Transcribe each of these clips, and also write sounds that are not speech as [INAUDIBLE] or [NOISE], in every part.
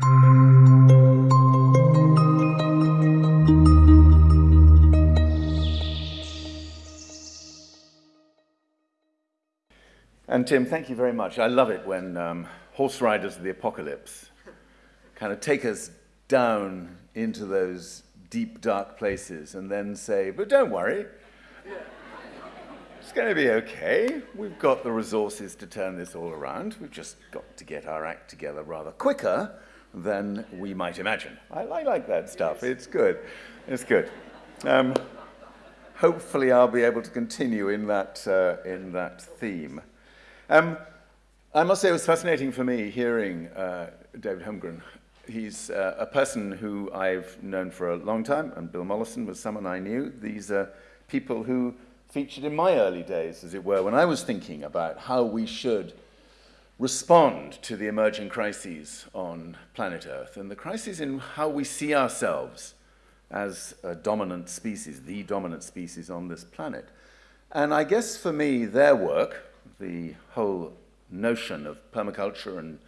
And Tim, thank you very much. I love it when um, horse riders of the apocalypse kind of take us down into those deep, dark places and then say, but don't worry, it's going to be okay. We've got the resources to turn this all around. We've just got to get our act together rather quicker than we might imagine. I, I like that stuff. It's good. It's good. Um, hopefully, I'll be able to continue in that, uh, in that theme. Um, I must say it was fascinating for me hearing uh, David Holmgren. He's uh, a person who I've known for a long time, and Bill Mollison was someone I knew. These are people who featured in my early days, as it were, when I was thinking about how we should respond to the emerging crises on planet Earth and the crises in how we see ourselves as a dominant species, the dominant species on this planet. And I guess for me, their work, the whole notion of permaculture and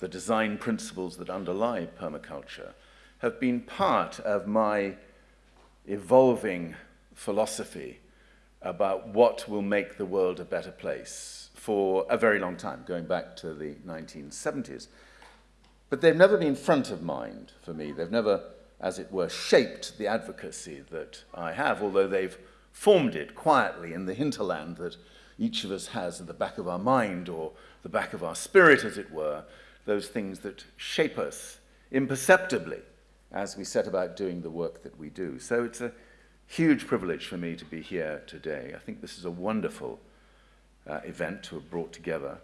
the design principles that underlie permaculture, have been part of my evolving philosophy about what will make the world a better place for a very long time, going back to the 1970s. But they've never been front of mind for me. They've never, as it were, shaped the advocacy that I have, although they've formed it quietly in the hinterland that each of us has at the back of our mind or the back of our spirit, as it were, those things that shape us imperceptibly as we set about doing the work that we do. So it's a huge privilege for me to be here today. I think this is a wonderful uh, event to have brought together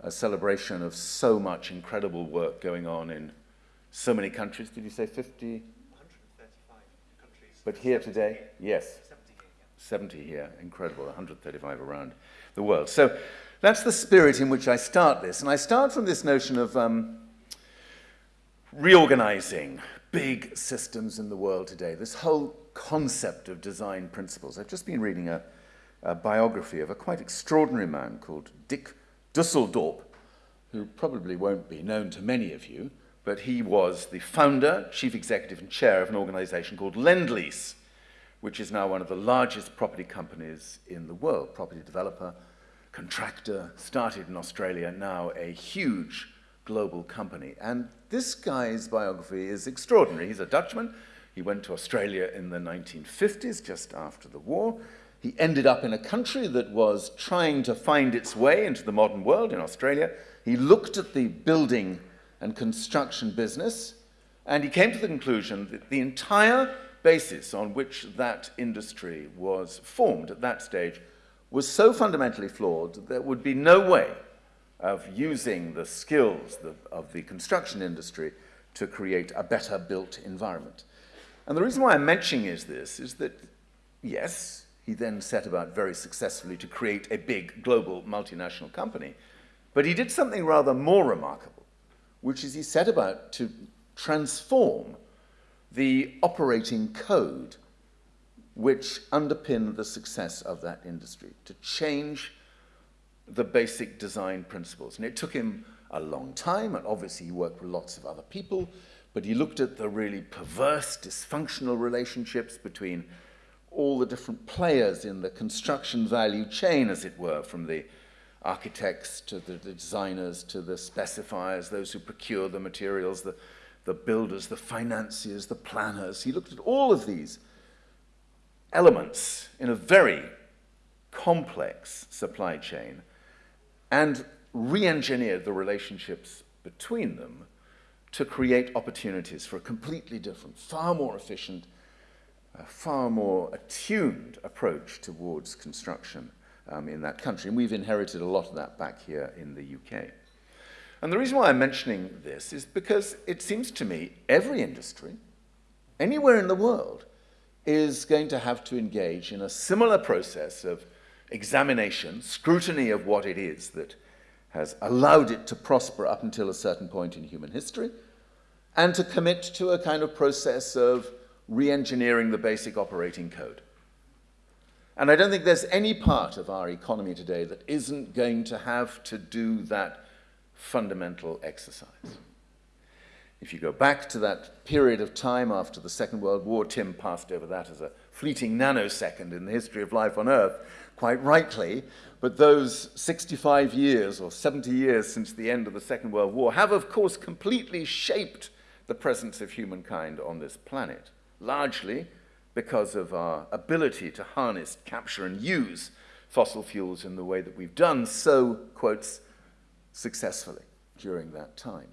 a celebration of so much incredible work going on in so many countries. Did you say 50? 135 countries. But here today? Yes. 70 here. 70 here. Incredible. 135 around the world. So that's the spirit in which I start this. And I start from this notion of um, reorganizing big systems in the world today. This whole concept of design principles. I've just been reading a, a biography of a quite extraordinary man called Dick Dusseldorp, who probably won't be known to many of you, but he was the founder, chief executive, and chair of an organization called Lendlease, which is now one of the largest property companies in the world, property developer, contractor, started in Australia, now a huge global company. And this guy's biography is extraordinary. He's a Dutchman, he went to Australia in the 1950s, just after the war. He ended up in a country that was trying to find its way into the modern world in Australia. He looked at the building and construction business, and he came to the conclusion that the entire basis on which that industry was formed at that stage was so fundamentally flawed that there would be no way of using the skills of the construction industry to create a better built environment. And the reason why I'm mentioning is this, is that, yes, he then set about very successfully to create a big global multinational company, but he did something rather more remarkable, which is he set about to transform the operating code which underpinned the success of that industry, to change the basic design principles. And it took him a long time, and obviously he worked with lots of other people, but he looked at the really perverse, dysfunctional relationships between all the different players in the construction value chain, as it were, from the architects to the designers to the specifiers, those who procure the materials, the, the builders, the financiers, the planners. He looked at all of these elements in a very complex supply chain and re-engineered the relationships between them to create opportunities for a completely different, far more efficient, uh, far more attuned approach towards construction um, in that country. And we've inherited a lot of that back here in the UK. And the reason why I'm mentioning this is because it seems to me every industry, anywhere in the world, is going to have to engage in a similar process of examination, scrutiny of what it is that has allowed it to prosper up until a certain point in human history, and to commit to a kind of process of re-engineering the basic operating code. And I don't think there's any part of our economy today that isn't going to have to do that fundamental exercise. If you go back to that period of time after the Second World War, Tim passed over that as a fleeting nanosecond in the history of life on Earth, quite rightly. But those 65 years or 70 years since the end of the Second World War have, of course, completely shaped the presence of humankind on this planet, largely because of our ability to harness, capture, and use fossil fuels in the way that we've done so, quotes, successfully during that time.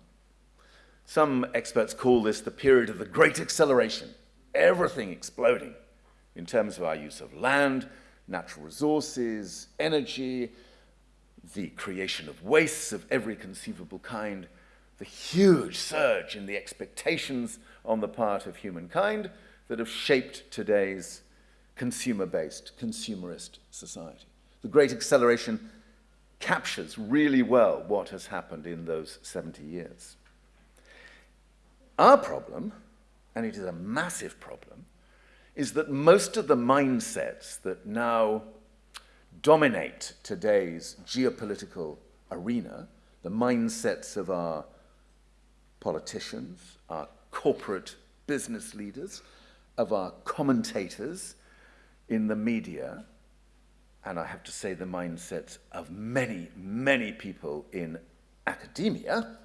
Some experts call this the period of the great acceleration, everything exploding in terms of our use of land, natural resources, energy, the creation of wastes of every conceivable kind, the huge surge in the expectations on the part of humankind that have shaped today's consumer based, consumerist society. The Great Acceleration captures really well what has happened in those 70 years. Our problem, and it is a massive problem, is that most of the mindsets that now dominate today's geopolitical arena, the mindsets of our politicians, our corporate business leaders, of our commentators in the media, and I have to say the mindsets of many, many people in academia,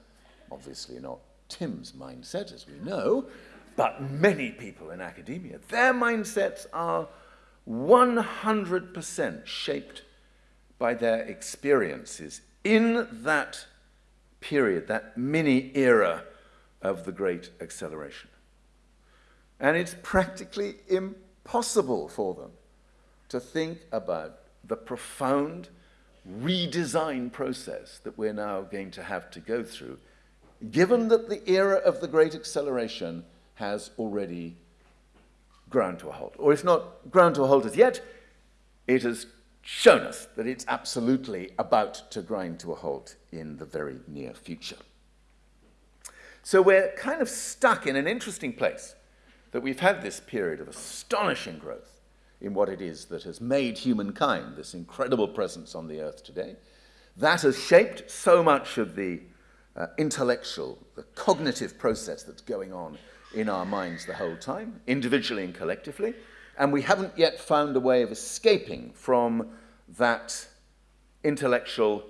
obviously not Tim's mindset, as we know, but many people in academia, their mindsets are 100% shaped by their experiences in that period, that mini era of the Great Acceleration. And it's practically impossible for them to think about the profound redesign process that we're now going to have to go through, given that the era of the Great Acceleration has already ground to a halt. Or if not ground to a halt as yet, it has shown us that it's absolutely about to grind to a halt in the very near future. So we're kind of stuck in an interesting place that we've had this period of astonishing growth in what it is that has made humankind this incredible presence on the earth today. That has shaped so much of the uh, intellectual, the cognitive process that's going on in our minds the whole time, individually and collectively, and we haven't yet found a way of escaping from that intellectual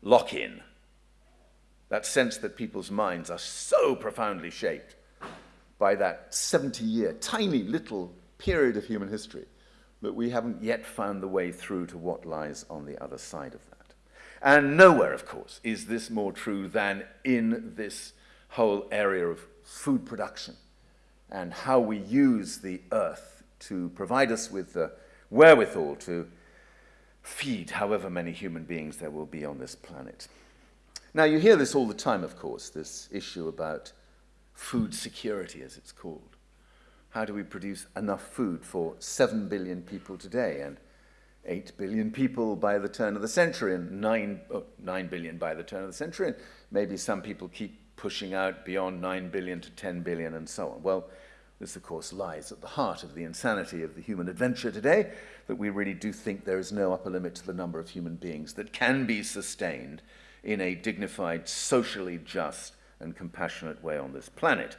lock in, that sense that people's minds are so profoundly shaped by that 70 year, tiny little period of human history that we haven't yet found the way through to what lies on the other side of that. And nowhere, of course, is this more true than in this whole area of food production and how we use the earth to provide us with the wherewithal to feed however many human beings there will be on this planet. Now, you hear this all the time, of course, this issue about food security, as it's called. How do we produce enough food for 7 billion people today and 8 billion people by the turn of the century and 9, oh, 9 billion by the turn of the century? And maybe some people keep pushing out beyond 9 billion to 10 billion and so on. Well, this, of course, lies at the heart of the insanity of the human adventure today, that we really do think there is no upper limit to the number of human beings that can be sustained in a dignified, socially just, and compassionate way on this planet.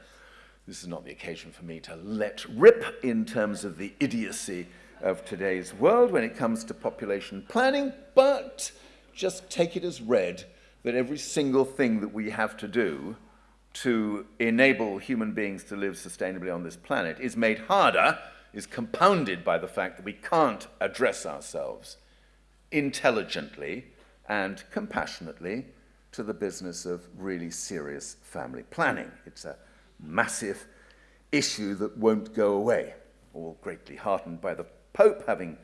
This is not the occasion for me to let rip in terms of the idiocy of today's world when it comes to population planning, but just take it as read that every single thing that we have to do to enable human beings to live sustainably on this planet is made harder, is compounded by the fact that we can't address ourselves intelligently and compassionately to the business of really serious family planning. It's a massive issue that won't go away, all greatly heartened by the Pope having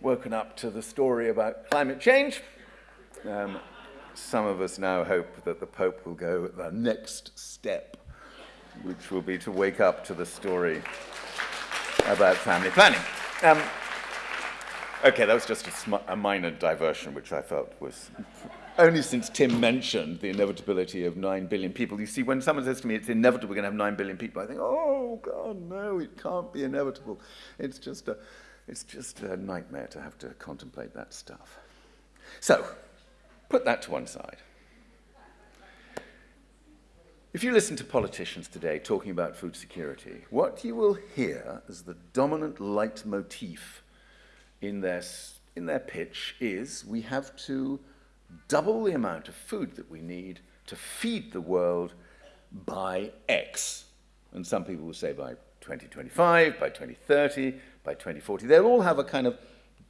woken up to the story about climate change. Um, some of us now hope that the Pope will go the next step, which will be to wake up to the story about family planning. Um, okay, that was just a, a minor diversion, which I felt was only since Tim mentioned the inevitability of 9 billion people. You see, when someone says to me it's inevitable we're going to have 9 billion people, I think, oh, God, no, it can't be inevitable. It's just a, it's just a nightmare to have to contemplate that stuff. So, Put that to one side. If you listen to politicians today talking about food security, what you will hear as the dominant leitmotif in their, in their pitch is we have to double the amount of food that we need to feed the world by X. And some people will say by 2025, by 2030, by 2040. They'll all have a kind of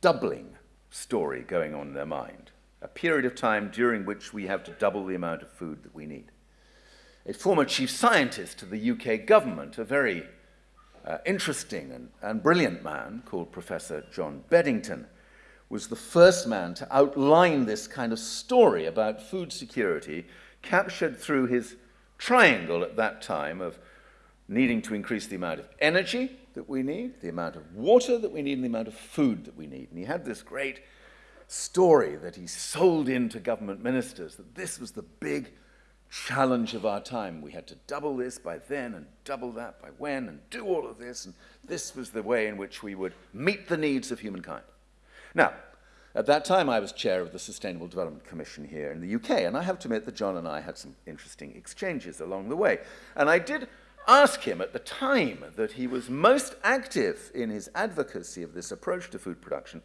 doubling story going on in their mind, a period of time during which we have to double the amount of food that we need a former chief scientist of the UK government, a very uh, interesting and, and brilliant man called Professor John Beddington, was the first man to outline this kind of story about food security, captured through his triangle at that time of needing to increase the amount of energy that we need, the amount of water that we need, and the amount of food that we need. And he had this great story that he sold in to government ministers that this was the big challenge of our time. We had to double this by then and double that by when and do all of this. And this was the way in which we would meet the needs of humankind. Now, at that time, I was chair of the Sustainable Development Commission here in the UK, and I have to admit that John and I had some interesting exchanges along the way. And I did ask him at the time that he was most active in his advocacy of this approach to food production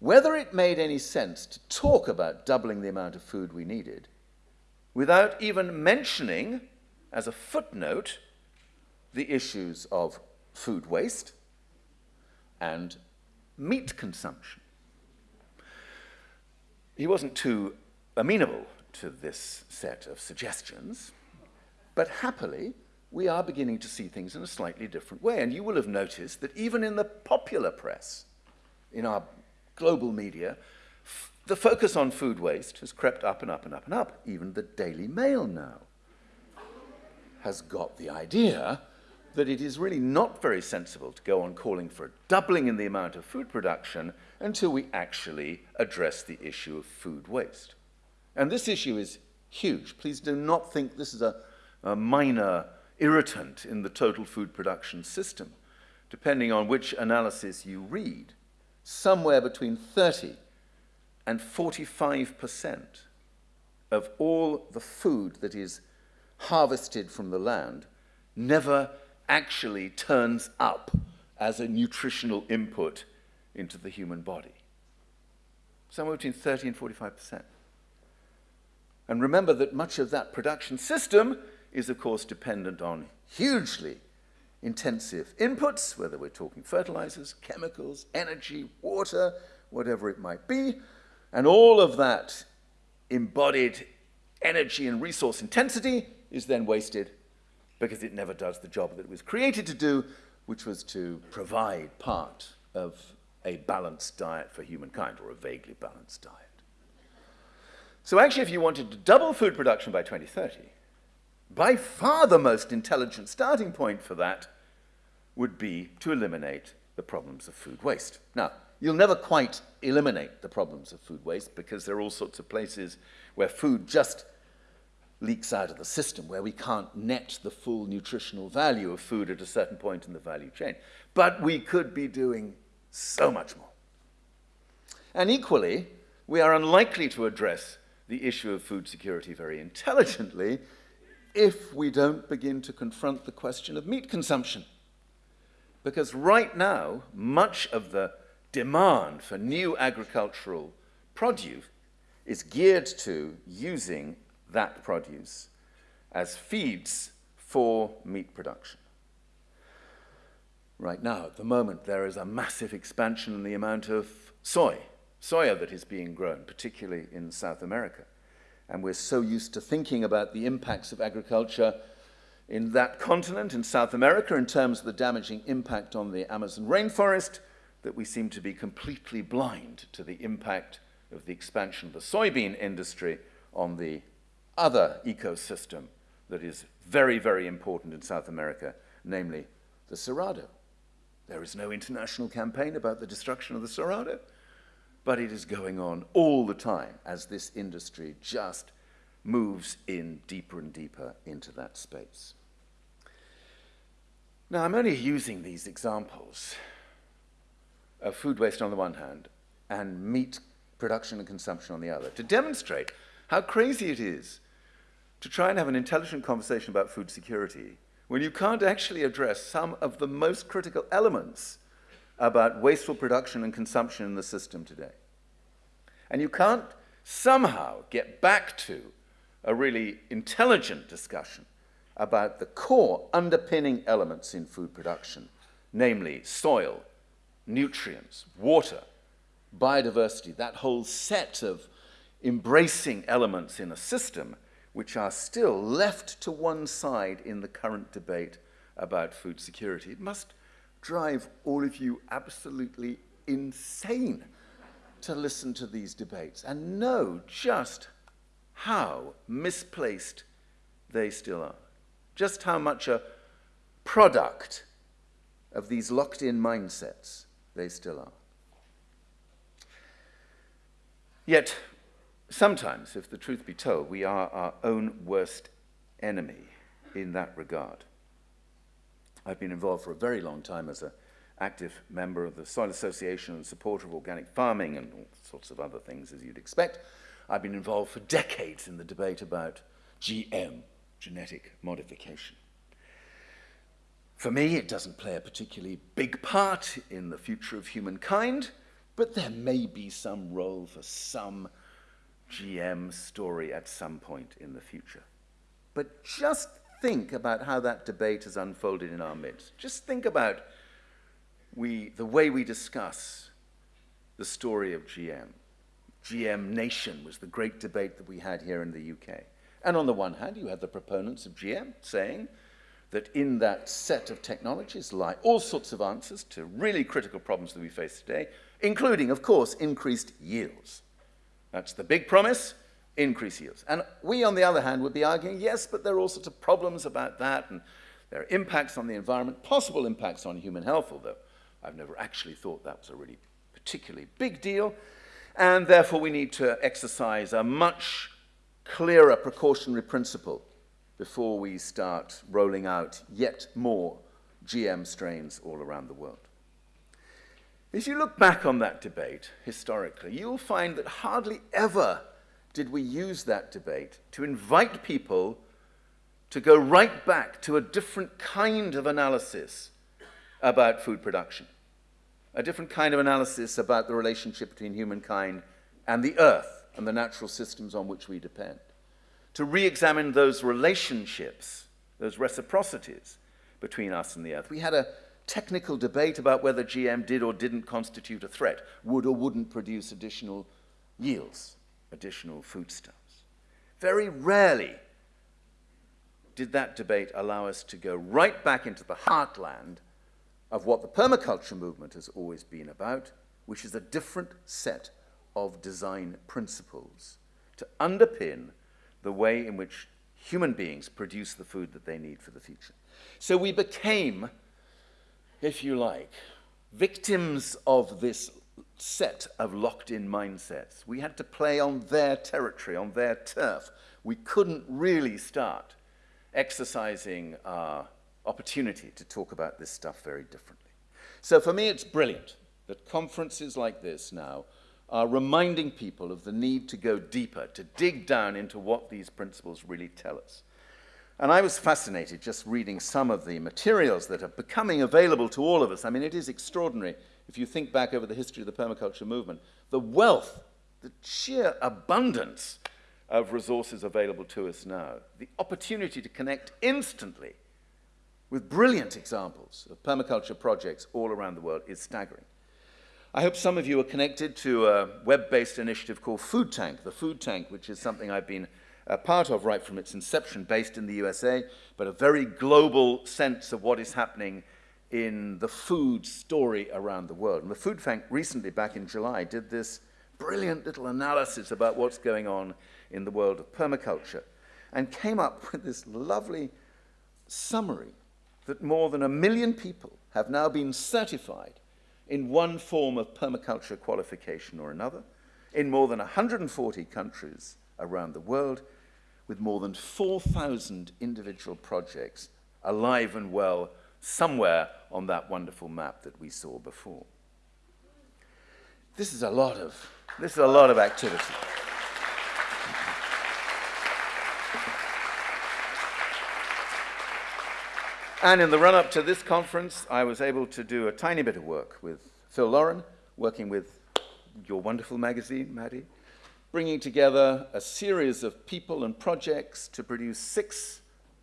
whether it made any sense to talk about doubling the amount of food we needed without even mentioning, as a footnote, the issues of food waste and meat consumption. He wasn't too amenable to this set of suggestions, but happily, we are beginning to see things in a slightly different way. And you will have noticed that even in the popular press, in our global media, the focus on food waste has crept up and up and up and up. Even the Daily Mail now has got the idea that it is really not very sensible to go on calling for a doubling in the amount of food production until we actually address the issue of food waste. And this issue is huge. Please do not think this is a, a minor irritant in the total food production system. Depending on which analysis you read, somewhere between 30 and 45% of all the food that is harvested from the land never actually turns up as a nutritional input into the human body. Somewhere between 30 and 45%. And remember that much of that production system is, of course, dependent on hugely intensive inputs, whether we're talking fertilizers, chemicals, energy, water, whatever it might be, and all of that embodied energy and resource intensity is then wasted because it never does the job that it was created to do, which was to provide part of a balanced diet for humankind, or a vaguely balanced diet. So actually, if you wanted to double food production by 2030, by far the most intelligent starting point for that would be to eliminate the problems of food waste. Now, You'll never quite eliminate the problems of food waste because there are all sorts of places where food just leaks out of the system, where we can't net the full nutritional value of food at a certain point in the value chain. But we could be doing so much more. And equally, we are unlikely to address the issue of food security very intelligently if we don't begin to confront the question of meat consumption. Because right now, much of the demand for new agricultural produce is geared to using that produce as feeds for meat production. Right now, at the moment, there is a massive expansion in the amount of soy, soya that is being grown, particularly in South America. And we're so used to thinking about the impacts of agriculture in that continent, in South America, in terms of the damaging impact on the Amazon rainforest, that we seem to be completely blind to the impact of the expansion of the soybean industry on the other ecosystem that is very, very important in South America, namely the Cerrado. There is no international campaign about the destruction of the Cerrado, but it is going on all the time as this industry just moves in deeper and deeper into that space. Now, I'm only using these examples of food waste on the one hand and meat production and consumption on the other, to demonstrate how crazy it is to try and have an intelligent conversation about food security when you can't actually address some of the most critical elements about wasteful production and consumption in the system today. And you can't somehow get back to a really intelligent discussion about the core underpinning elements in food production, namely soil, nutrients, water, biodiversity, that whole set of embracing elements in a system which are still left to one side in the current debate about food security. It must drive all of you absolutely insane to listen to these debates and know just how misplaced they still are, just how much a product of these locked in mindsets they still are. Yet, sometimes, if the truth be told, we are our own worst enemy in that regard. I've been involved for a very long time as an active member of the Soil Association and supporter of organic farming and all sorts of other things, as you'd expect. I've been involved for decades in the debate about GM, genetic modification. For me, it doesn't play a particularly big part in the future of humankind, but there may be some role for some GM story at some point in the future. But just think about how that debate has unfolded in our midst. Just think about we, the way we discuss the story of GM. GM Nation was the great debate that we had here in the UK. And on the one hand, you had the proponents of GM saying that in that set of technologies lie all sorts of answers to really critical problems that we face today, including, of course, increased yields. That's the big promise, increase yields. And we, on the other hand, would be arguing, yes, but there are all sorts of problems about that, and there are impacts on the environment, possible impacts on human health, although I've never actually thought that was a really particularly big deal. And therefore, we need to exercise a much clearer precautionary principle before we start rolling out yet more GM strains all around the world. If you look back on that debate historically, you'll find that hardly ever did we use that debate to invite people to go right back to a different kind of analysis about food production, a different kind of analysis about the relationship between humankind and the earth and the natural systems on which we depend, to re examine those relationships, those reciprocities between us and the earth. We had a technical debate about whether GM did or didn't constitute a threat, would or wouldn't produce additional yields, additional foodstuffs. Very rarely did that debate allow us to go right back into the heartland of what the permaculture movement has always been about, which is a different set of design principles to underpin the way in which human beings produce the food that they need for the future. So we became if you like, victims of this set of locked in mindsets. We had to play on their territory, on their turf. We couldn't really start exercising our opportunity to talk about this stuff very differently. So for me, it's brilliant that conferences like this now are reminding people of the need to go deeper, to dig down into what these principles really tell us. And I was fascinated just reading some of the materials that are becoming available to all of us. I mean, it is extraordinary if you think back over the history of the permaculture movement, the wealth, the sheer abundance of resources available to us now, the opportunity to connect instantly with brilliant examples of permaculture projects all around the world is staggering. I hope some of you are connected to a web-based initiative called Food Tank, the Food Tank, which is something I've been a part of right from its inception, based in the USA, but a very global sense of what is happening in the food story around the world. And the Food Tank recently, back in July, did this brilliant little analysis about what's going on in the world of permaculture and came up [LAUGHS] with this lovely summary that more than a million people have now been certified in one form of permaculture qualification or another in more than 140 countries around the world with more than 4,000 individual projects alive and well somewhere on that wonderful map that we saw before. This is a lot of, this is a lot of activity. And in the run up to this conference, I was able to do a tiny bit of work with Phil Lauren, working with your wonderful magazine, Maddie, bringing together a series of people and projects to produce six,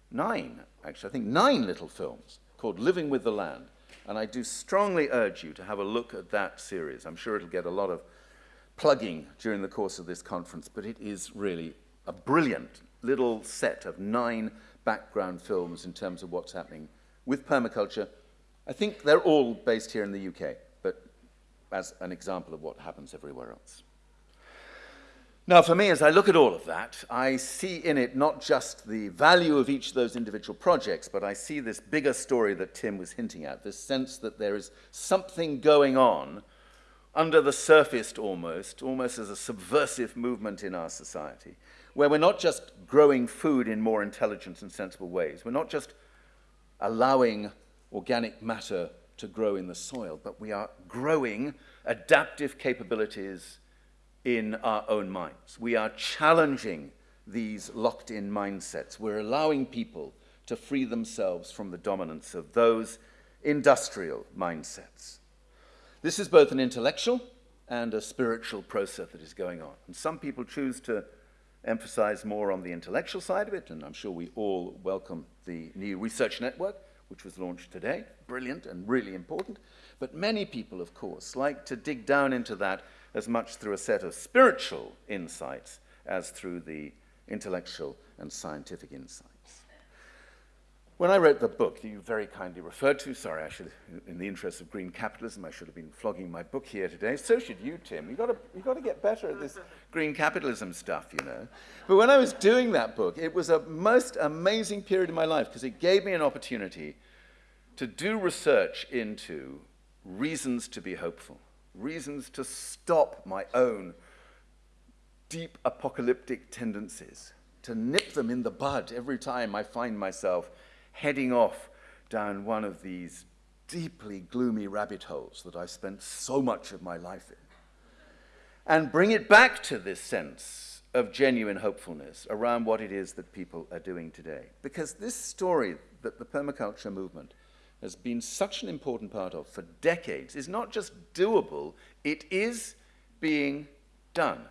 nine, actually, I think nine little films called Living with the Land. And I do strongly urge you to have a look at that series. I'm sure it'll get a lot of plugging during the course of this conference, but it is really a brilliant little set of nine background films in terms of what's happening with permaculture. I think they're all based here in the UK, but as an example of what happens everywhere else. Now, for me, as I look at all of that, I see in it not just the value of each of those individual projects, but I see this bigger story that Tim was hinting at, this sense that there is something going on under the surface almost, almost as a subversive movement in our society, where we're not just growing food in more intelligent and sensible ways, we're not just allowing organic matter to grow in the soil, but we are growing adaptive capabilities in our own minds. We are challenging these locked in mindsets. We're allowing people to free themselves from the dominance of those industrial mindsets. This is both an intellectual and a spiritual process that is going on. And some people choose to emphasize more on the intellectual side of it, and I'm sure we all welcome the new research network, which was launched today. Brilliant and really important. But many people, of course, like to dig down into that as much through a set of spiritual insights as through the intellectual and scientific insights. When I wrote the book that you very kindly referred to, sorry, I should, in the interest of green capitalism, I should have been flogging my book here today. So should you, Tim. You've got to, you've got to get better at this [LAUGHS] green capitalism stuff, you know. But when I was doing that book, it was a most amazing period in my life because it gave me an opportunity to do research into reasons to be hopeful reasons to stop my own deep apocalyptic tendencies, to nip them in the bud every time I find myself heading off down one of these deeply gloomy rabbit holes that I spent so much of my life in. And bring it back to this sense of genuine hopefulness around what it is that people are doing today. Because this story that the permaculture movement has been such an important part of for decades is not just doable, it is being done.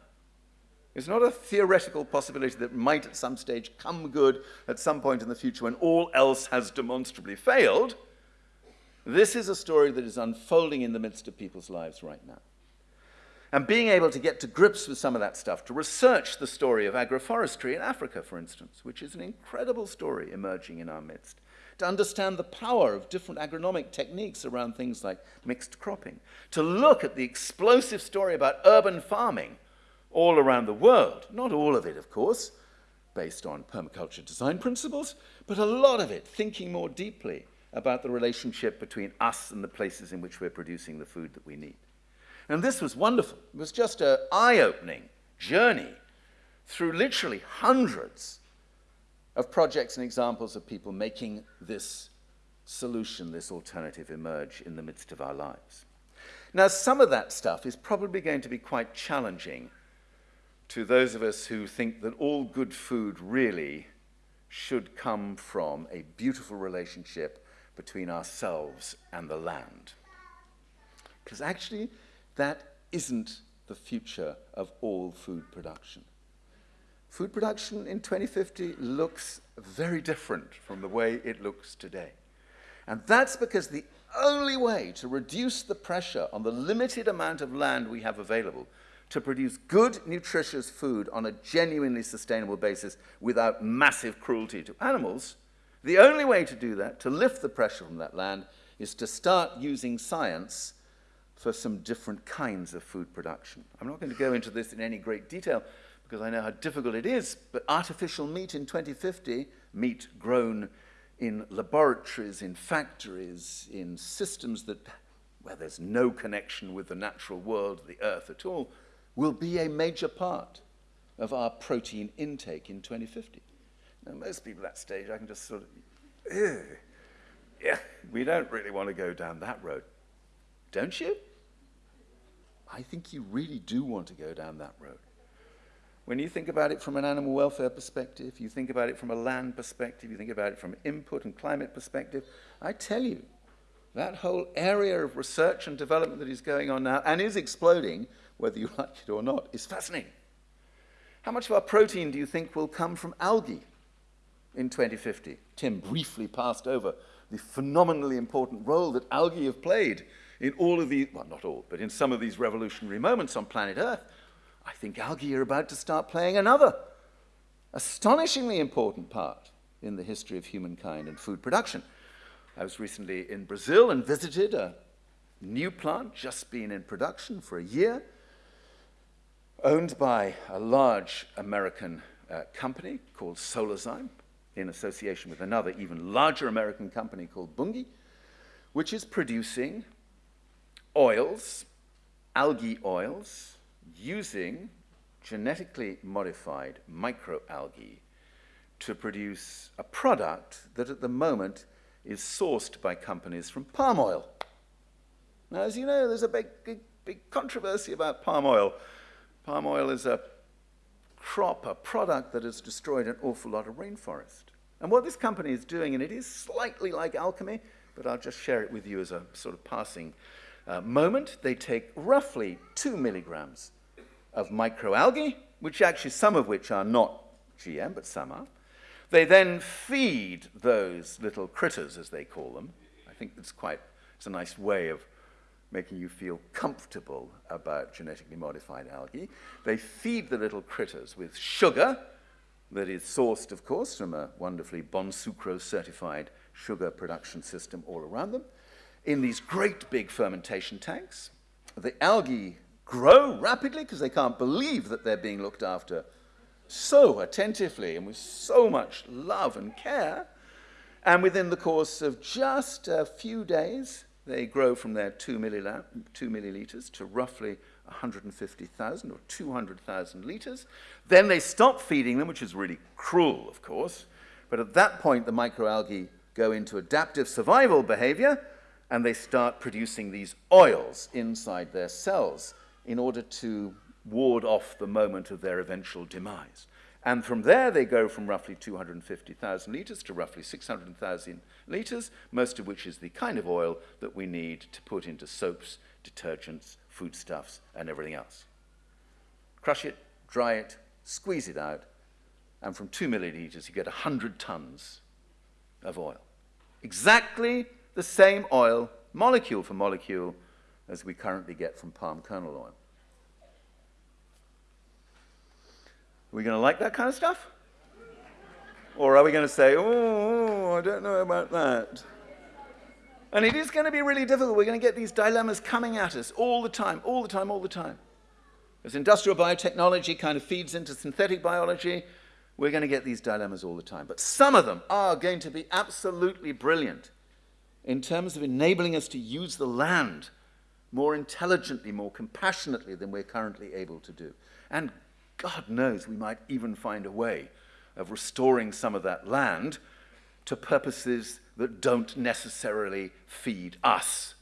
It's not a theoretical possibility that might at some stage come good at some point in the future when all else has demonstrably failed. This is a story that is unfolding in the midst of people's lives right now. And being able to get to grips with some of that stuff, to research the story of agroforestry in Africa, for instance, which is an incredible story emerging in our midst, to understand the power of different agronomic techniques around things like mixed cropping, to look at the explosive story about urban farming all around the world. Not all of it, of course, based on permaculture design principles, but a lot of it thinking more deeply about the relationship between us and the places in which we're producing the food that we need. And this was wonderful. It was just an eye opening journey through literally hundreds of projects and examples of people making this solution, this alternative emerge in the midst of our lives. Now, some of that stuff is probably going to be quite challenging to those of us who think that all good food really should come from a beautiful relationship between ourselves and the land. Because actually, that isn't the future of all food production. Food production in 2050 looks very different from the way it looks today. And that's because the only way to reduce the pressure on the limited amount of land we have available to produce good, nutritious food on a genuinely sustainable basis without massive cruelty to animals, the only way to do that, to lift the pressure from that land, is to start using science for some different kinds of food production. I'm not going to go into this in any great detail, because I know how difficult it is, but artificial meat in 2050, meat grown in laboratories, in factories, in systems that, where there's no connection with the natural world, the earth at all, will be a major part of our protein intake in 2050. Now, most people at that stage, I can just sort of, yeah, we don't really want to go down that road. Don't you? I think you really do want to go down that road. When you think about it from an animal welfare perspective, you think about it from a land perspective, you think about it from input and climate perspective, I tell you, that whole area of research and development that is going on now and is exploding, whether you [LAUGHS] like it or not, is fascinating. How much of our protein do you think will come from algae in 2050? Tim briefly passed over the phenomenally important role that algae have played in all of the, well, not all, but in some of these revolutionary moments on planet Earth. I think algae are about to start playing another astonishingly important part in the history of humankind and food production. I was recently in Brazil and visited a new plant just been in production for a year, owned by a large American uh, company called Solazyme, in association with another even larger American company called Bunge, which is producing oils, algae oils, using genetically modified microalgae to produce a product that at the moment is sourced by companies from palm oil. Now, as you know, there's a big, big, big controversy about palm oil. Palm oil is a crop, a product that has destroyed an awful lot of rainforest. And what this company is doing, and it is slightly like alchemy, but I'll just share it with you as a sort of passing uh, moment, they take roughly two milligrams of microalgae, which actually some of which are not GM, but some are. They then feed those little critters, as they call them. I think it's quite, it's a nice way of making you feel comfortable about genetically modified algae. They feed the little critters with sugar that is sourced, of course, from a wonderfully Bonsucro certified sugar production system all around them. In these great big fermentation tanks, the algae grow rapidly because they can't believe that they're being looked after so attentively and with so much love and care. And within the course of just a few days, they grow from their 2, millila- 2 milliliters to roughly 150,000 or 200,000 liters. Then they stop feeding them, which is really cruel, of course. But at that point, the microalgae go into adaptive survival behavior and they start producing these oils inside their cells in order to ward off the moment of their eventual demise. And from there, they go from roughly 250,000 liters to roughly 600,000 liters, most of which is the kind of oil that we need to put into soaps, detergents, foodstuffs, and everything else. Crush it, dry it, squeeze it out, and from 2 milliliters, you get 100 tons of oil. Exactly the same oil, molecule for molecule, as we currently get from palm kernel oil. Are we going to like that kind of stuff? Or are we going to say, oh, I don't know about that? And it is going to be really difficult. We're going to get these dilemmas coming at us all the time, all the time, all the time. As industrial biotechnology kind of feeds into synthetic biology, we're going to get these dilemmas all the time. But some of them are going to be absolutely brilliant in terms of enabling us to use the land more intelligently, more compassionately than we're currently able to do. And God knows we might even find a way of restoring some of that land to purposes that don't necessarily feed us,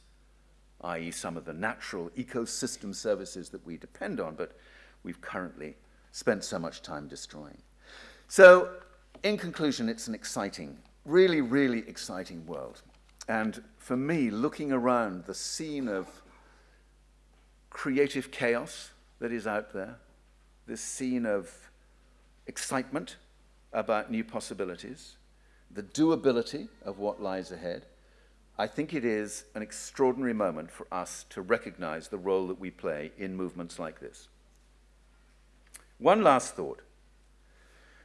i.e., some of the natural ecosystem services that we depend on, but we've currently spent so much time destroying. So, in conclusion, it's an exciting, really, really exciting world. And for me, looking around the scene of creative chaos that is out there, this scene of excitement about new possibilities, the doability of what lies ahead, I think it is an extraordinary moment for us to recognize the role that we play in movements like this. One last thought.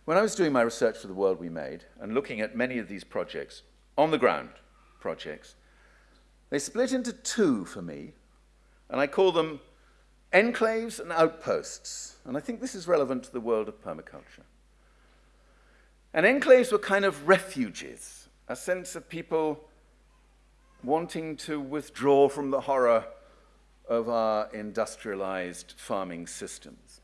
When I was doing my research for the world we made and looking at many of these projects, on the ground projects, they split into two for me, and I call them enclaves and outposts. And I think this is relevant to the world of permaculture. And enclaves were kind of refuges, a sense of people wanting to withdraw from the horror of our industrialized farming systems.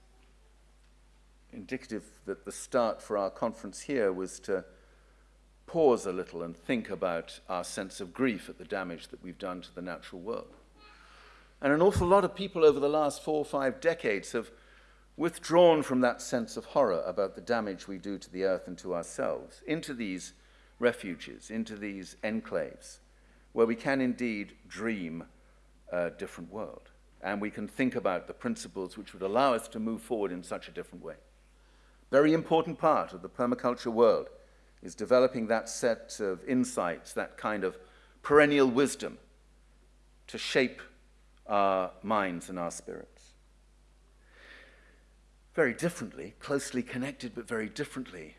Indicative that the start for our conference here was to pause a little and think about our sense of grief at the damage that we've done to the natural world. And an awful lot of people over the last four or five decades have withdrawn from that sense of horror about the damage we do to the earth and to ourselves, into these refuges, into these enclaves, where we can indeed dream a different world. And we can think about the principles which would allow us to move forward in such a different way. Very important part of the permaculture world is developing that set of insights, that kind of perennial wisdom to shape our minds and our spirits. Very differently, closely connected but very differently,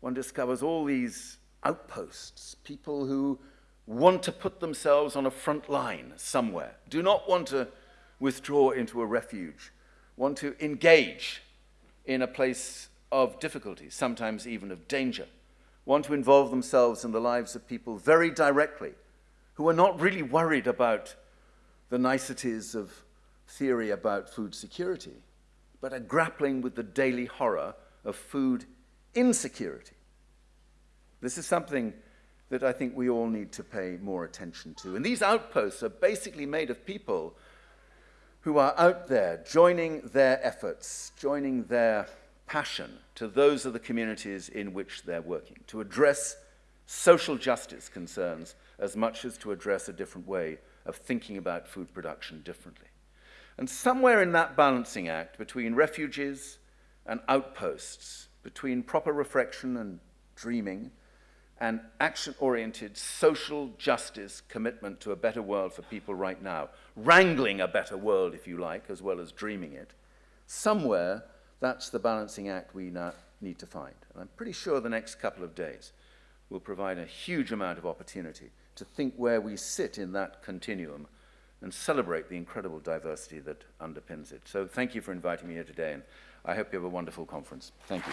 one discovers all these outposts, people who want to put themselves on a front line somewhere, do not want to withdraw into a refuge, want to engage in a place of difficulty, sometimes even of danger, want to involve themselves in the lives of people very directly, who are not really worried about the niceties of theory about food security, but are grappling with the daily horror of food insecurity. This is something that I think we all need to pay more attention to. And these outposts are basically made of people who are out there joining their efforts, joining their passion to those of the communities in which they're working, to address social justice concerns as much as to address a different way of thinking about food production differently. And somewhere in that balancing act between refuges and outposts, between proper reflection and dreaming, and action-oriented social justice commitment to a better world for people right now, wrangling a better world, if you like, as well as dreaming it, somewhere that's the balancing act we need to find. And I'm pretty sure the next couple of days will provide a huge amount of opportunity to think where we sit in that continuum and celebrate the incredible diversity that underpins it. So thank you for inviting me here today, and I hope you have a wonderful conference. Thank you.